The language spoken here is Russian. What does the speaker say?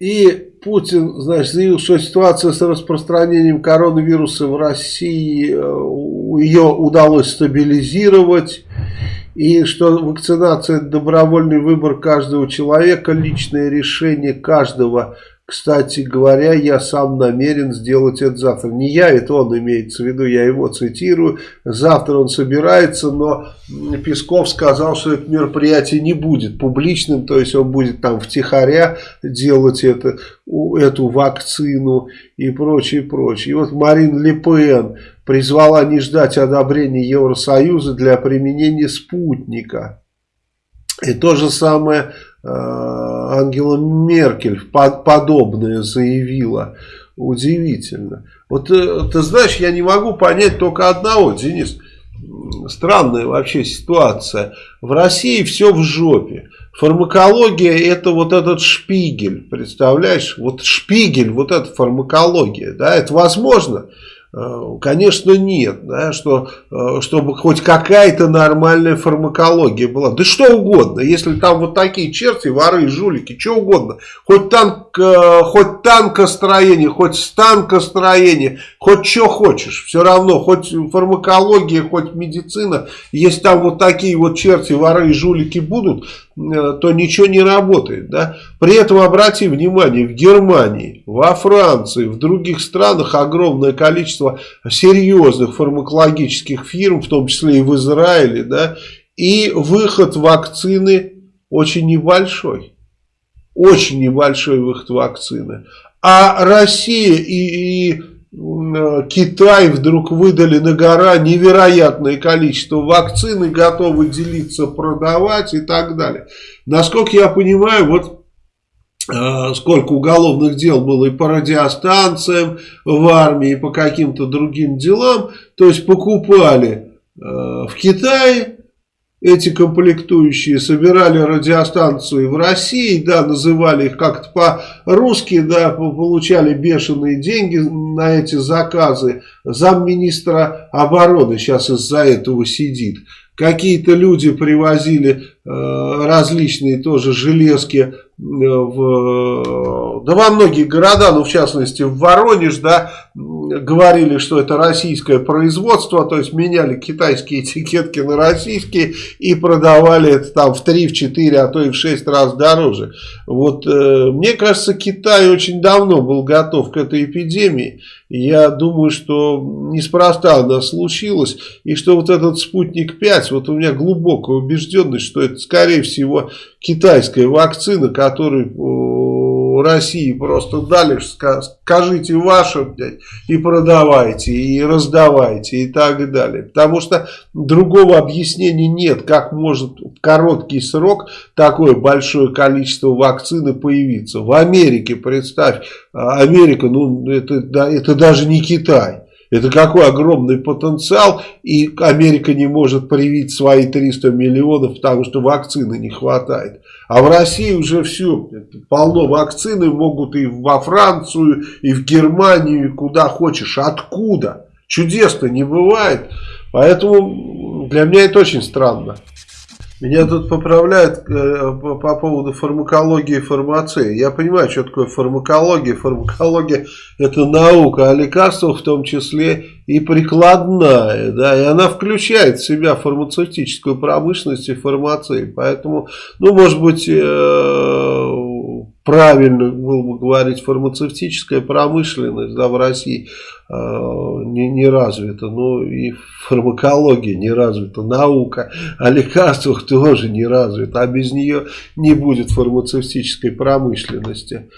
И Путин, значит, заявил, что ситуация с распространением коронавируса в России, э, ее удалось стабилизировать. И что вакцинация – это добровольный выбор каждого человека, личное решение каждого кстати говоря, я сам намерен сделать это завтра. Не я, это он имеется в виду, я его цитирую. Завтра он собирается, но Песков сказал, что это мероприятие не будет публичным, то есть он будет там втихаря делать это, эту вакцину и прочее, прочее. И вот Марин Ле Пен призвала не ждать одобрения Евросоюза для применения спутника. И то же самое Ангела Меркель подобное заявила. Удивительно. Вот э, ты знаешь, я не могу понять только одного, Денис. Странная вообще ситуация. В России все в жопе. Фармакология это вот этот шпигель, представляешь? Вот шпигель, вот эта фармакология, да, это возможно? Э, конечно, нет, да, что, э, чтобы хоть какая-то нормальная фармакология была. Да что угодно, если там вот такие черти, воры, жулики, что угодно. Хоть, танк, э, хоть танкостроение, хоть станкостроение, хоть что хочешь. Все равно, хоть фармакология, хоть медицина. Если там вот такие вот черти, воры и жулики будут, то ничего не работает. Да? При этом обрати внимание, в Германии, во Франции, в других странах огромное количество серьезных фармакологических фирм, в том числе и в Израиле, да, и выход вакцины очень небольшой. Очень небольшой выход вакцины. А Россия и, и Китай вдруг выдали на гора невероятное количество вакцин и готовы делиться, продавать и так далее. Насколько я понимаю, вот э, сколько уголовных дел было и по радиостанциям в армии, и по каким-то другим делам, то есть покупали э, в Китае эти комплектующие собирали радиостанции в России, да, называли их как-то по-русски, да, получали бешеные деньги на эти заказы. Замминистра обороны сейчас из-за этого сидит. Какие-то люди привозили э, различные тоже железки э, в, да во многие города, ну в частности в Воронеж, да, говорили, что это российское производство, то есть меняли китайские этикетки на российские и продавали это там в 3, в 4, а то и в 6 раз дороже. Вот э, мне кажется, Китай очень давно был готов к этой эпидемии. Я думаю, что неспроста она случилась, и что вот этот спутник 5, вот у меня глубокая убежденность, что это скорее всего китайская вакцина, которую России просто дали, скажите ваше, блядь, и продавайте, и раздавайте, и так далее. Потому что другого объяснения нет, как может в короткий срок такое большое количество вакцины появиться. В Америке, представь, а, Америка, ну это, это даже не Китай. Это какой огромный потенциал, и Америка не может привить свои 300 миллионов, потому что вакцины не хватает. А в России уже все, полно вакцины, могут и во Францию, и в Германию, и куда хочешь. Откуда? Чудес-то не бывает. Поэтому для меня это очень странно. Меня тут поправляют э, по, по поводу фармакологии и фармации. Я понимаю, что такое фармакология. Фармакология это наука о лекарствах, в том числе и прикладная. Да, и она включает в себя фармацевтическую промышленность и фармацию. Поэтому, ну, может быть, э, правильно было бы говорить, фармацевтическая промышленность да, в России э, не, не развита, но и фармакология не развита, наука о лекарствах тоже не развита, а без нее не будет фармацевтической промышленности.